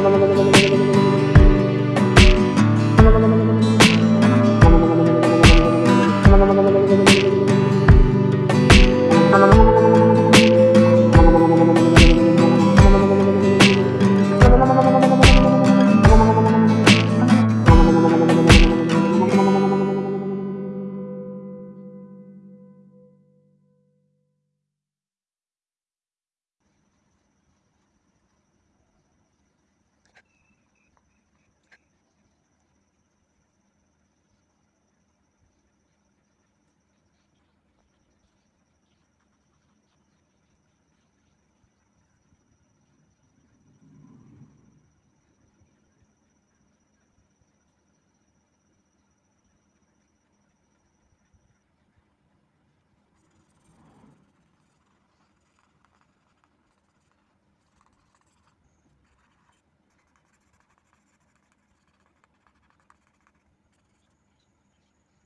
no, no, no, no, no.